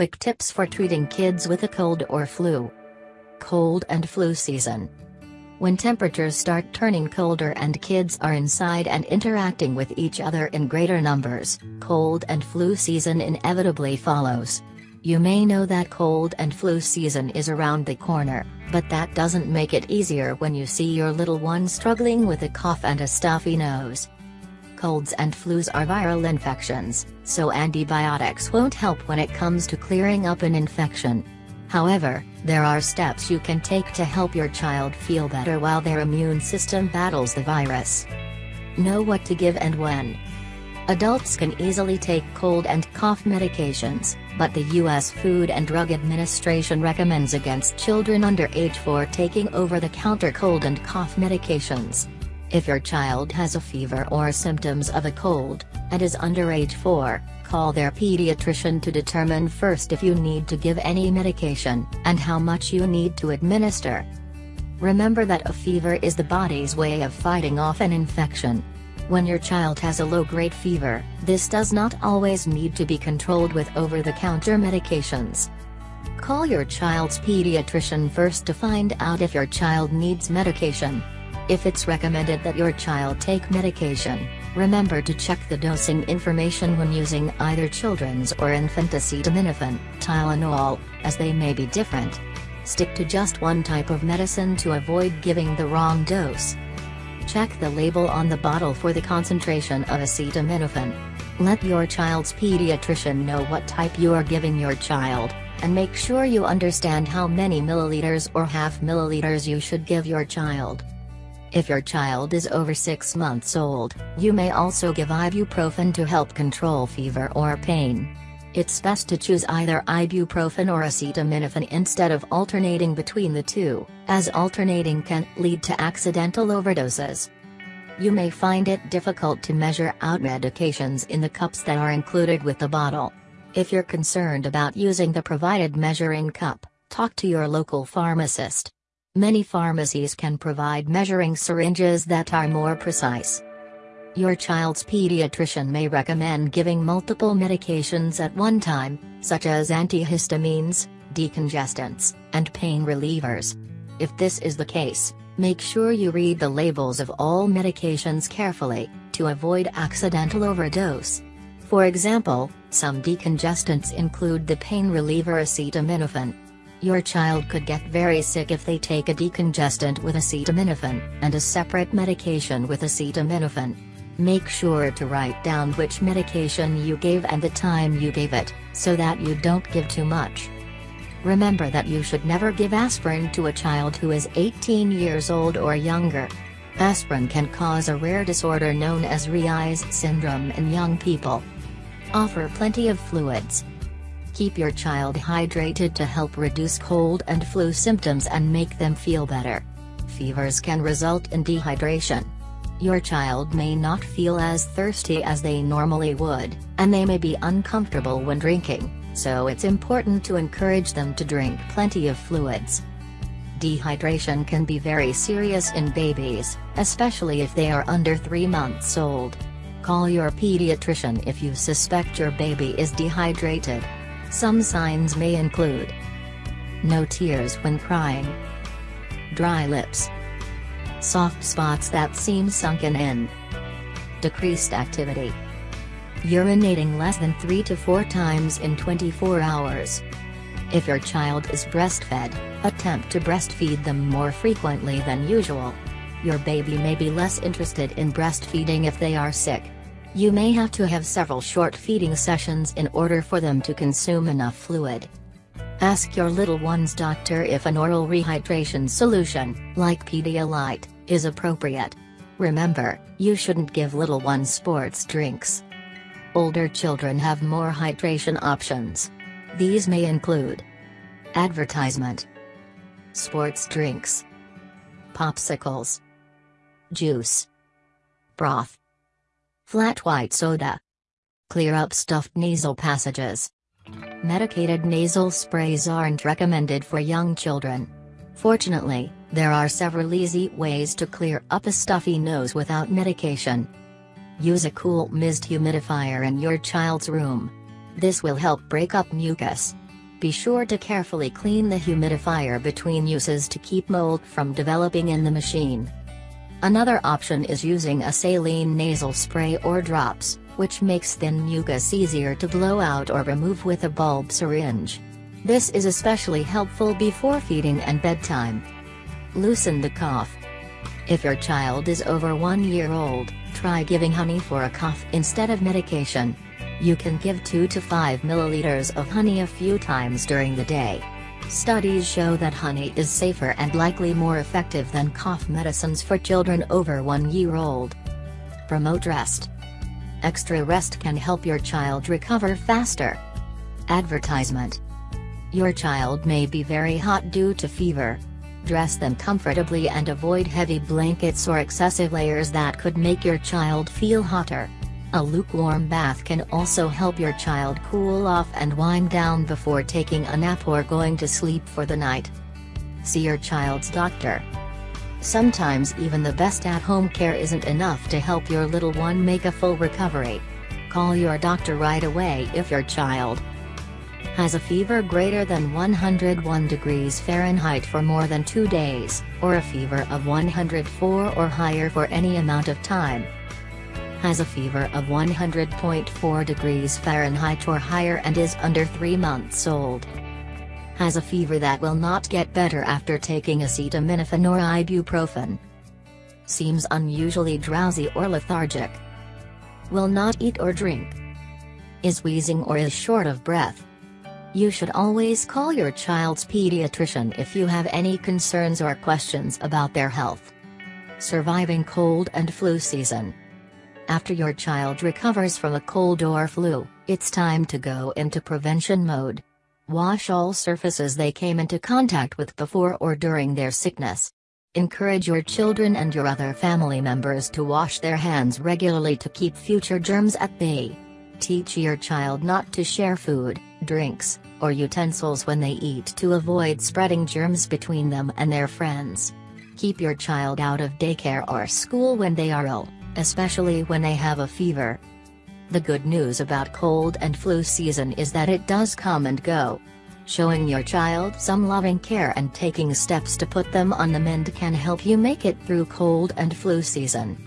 Quick tips for treating kids with a cold or flu. Cold and flu season. When temperatures start turning colder and kids are inside and interacting with each other in greater numbers, cold and flu season inevitably follows. You may know that cold and flu season is around the corner, but that doesn't make it easier when you see your little one struggling with a cough and a stuffy nose. Colds and flus are viral infections, so antibiotics won't help when it comes to clearing up an infection. However, there are steps you can take to help your child feel better while their immune system battles the virus. Know what to give and when. Adults can easily take cold and cough medications, but the U.S. Food and Drug Administration recommends against children under age 4 taking over-the-counter cold and cough medications. If your child has a fever or symptoms of a cold, and is under age 4, call their pediatrician to determine first if you need to give any medication, and how much you need to administer. Remember that a fever is the body's way of fighting off an infection. When your child has a low-grade fever, this does not always need to be controlled with over-the-counter medications. Call your child's pediatrician first to find out if your child needs medication. If it's recommended that your child take medication, remember to check the dosing information when using either children's or infant acetaminophen, Tylenol, as they may be different. Stick to just one type of medicine to avoid giving the wrong dose. Check the label on the bottle for the concentration of acetaminophen. Let your child's pediatrician know what type you are giving your child, and make sure you understand how many milliliters or half milliliters you should give your child. If your child is over 6 months old, you may also give ibuprofen to help control fever or pain. It's best to choose either ibuprofen or acetaminophen instead of alternating between the two, as alternating can lead to accidental overdoses. You may find it difficult to measure out medications in the cups that are included with the bottle. If you're concerned about using the provided measuring cup, talk to your local pharmacist. Many pharmacies can provide measuring syringes that are more precise. Your child's pediatrician may recommend giving multiple medications at one time, such as antihistamines, decongestants, and pain relievers. If this is the case, make sure you read the labels of all medications carefully, to avoid accidental overdose. For example, some decongestants include the pain reliever acetaminophen, your child could get very sick if they take a decongestant with acetaminophen, and a separate medication with acetaminophen. Make sure to write down which medication you gave and the time you gave it, so that you don't give too much. Remember that you should never give aspirin to a child who is 18 years old or younger. Aspirin can cause a rare disorder known as Reye's syndrome in young people. Offer plenty of fluids, Keep your child hydrated to help reduce cold and flu symptoms and make them feel better. Fevers can result in dehydration. Your child may not feel as thirsty as they normally would, and they may be uncomfortable when drinking, so it's important to encourage them to drink plenty of fluids. Dehydration can be very serious in babies, especially if they are under 3 months old. Call your pediatrician if you suspect your baby is dehydrated. Some signs may include No tears when crying Dry lips Soft spots that seem sunken in Decreased activity Urinating less than 3 to 4 times in 24 hours If your child is breastfed, attempt to breastfeed them more frequently than usual. Your baby may be less interested in breastfeeding if they are sick. You may have to have several short feeding sessions in order for them to consume enough fluid. Ask your little one's doctor if an oral rehydration solution, like Pedialyte, is appropriate. Remember, you shouldn't give little ones sports drinks. Older children have more hydration options. These may include Advertisement Sports drinks Popsicles Juice Broth Flat white soda. Clear up stuffed nasal passages. Medicated nasal sprays aren't recommended for young children. Fortunately, there are several easy ways to clear up a stuffy nose without medication. Use a cool mist humidifier in your child's room. This will help break up mucus. Be sure to carefully clean the humidifier between uses to keep mold from developing in the machine. Another option is using a saline nasal spray or drops, which makes thin mucus easier to blow out or remove with a bulb syringe. This is especially helpful before feeding and bedtime. Loosen the cough. If your child is over one year old, try giving honey for a cough instead of medication. You can give 2 to 5 milliliters of honey a few times during the day. Studies show that honey is safer and likely more effective than cough medicines for children over 1 year old. Promote rest. Extra rest can help your child recover faster. Advertisement. Your child may be very hot due to fever. Dress them comfortably and avoid heavy blankets or excessive layers that could make your child feel hotter. A lukewarm bath can also help your child cool off and wind down before taking a nap or going to sleep for the night. See your child's doctor. Sometimes even the best at-home care isn't enough to help your little one make a full recovery. Call your doctor right away if your child has a fever greater than 101 degrees Fahrenheit for more than two days, or a fever of 104 or higher for any amount of time has a fever of 100.4 degrees Fahrenheit or higher and is under 3 months old. Has a fever that will not get better after taking acetaminophen or ibuprofen. Seems unusually drowsy or lethargic. Will not eat or drink. Is wheezing or is short of breath. You should always call your child's pediatrician if you have any concerns or questions about their health. Surviving cold and flu season. After your child recovers from a cold or flu, it's time to go into prevention mode. Wash all surfaces they came into contact with before or during their sickness. Encourage your children and your other family members to wash their hands regularly to keep future germs at bay. Teach your child not to share food, drinks, or utensils when they eat to avoid spreading germs between them and their friends. Keep your child out of daycare or school when they are ill especially when they have a fever. The good news about cold and flu season is that it does come and go. Showing your child some loving care and taking steps to put them on the mend can help you make it through cold and flu season.